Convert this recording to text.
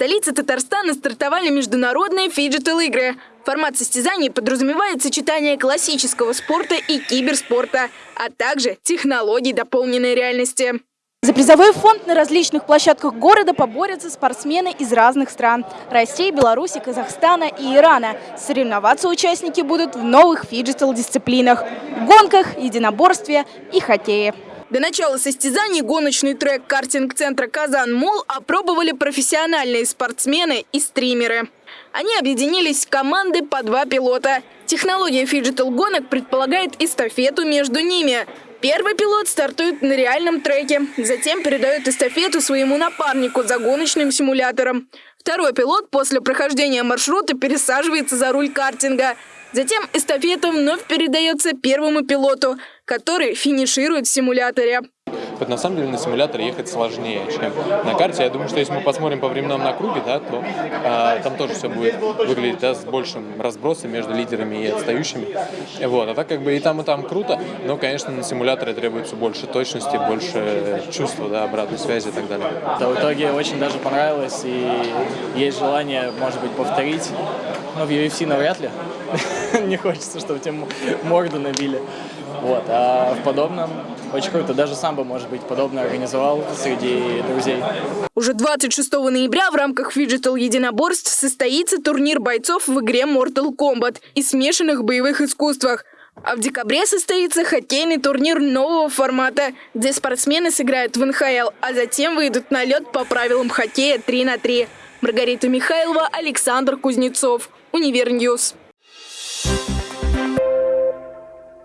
столице Татарстана стартовали международные фиджитал-игры. Формат состязаний подразумевает сочетание классического спорта и киберспорта, а также технологий дополненной реальности. За призовой фонд на различных площадках города поборются спортсмены из разных стран – России, Беларуси, Казахстана и Ирана. Соревноваться участники будут в новых фиджитал-дисциплинах – гонках, единоборстве и хоккее. До начала состязаний гоночный трек картинг-центра «Казан-Мол» опробовали профессиональные спортсмены и стримеры. Они объединились в команды по два пилота. Технология фиджитал-гонок предполагает эстафету между ними. Первый пилот стартует на реальном треке, затем передает эстафету своему напарнику за гоночным симулятором. Второй пилот после прохождения маршрута пересаживается за руль картинга. Затем эстафета вновь передается первому пилоту, который финиширует в симуляторе. Вот на самом деле на симуляторе ехать сложнее, чем на карте. Я думаю, что если мы посмотрим по временам на круге, да, то э, там тоже все будет выглядеть да, с большим разбросом между лидерами и отстающими. Вот. А так как бы и там, и там круто, но, конечно, на симуляторе требуется больше точности, больше чувства, да, обратной связи и так далее. Да, в итоге очень даже понравилось, и есть желание, может быть, повторить. Но в UFC навряд ли. Не хочется, чтобы тебе морду набили. Вот. А в подобном очень круто. Даже сам бы, может быть, подобное организовал среди друзей. Уже 26 ноября в рамках фиджитал единоборств состоится турнир бойцов в игре Mortal Kombat и смешанных боевых искусствах. А в декабре состоится хоккейный турнир нового формата, где спортсмены сыграют в НХЛ, а затем выйдут на лед по правилам хоккея 3 на 3. Маргарита Михайлова, Александр Кузнецов. Универ News.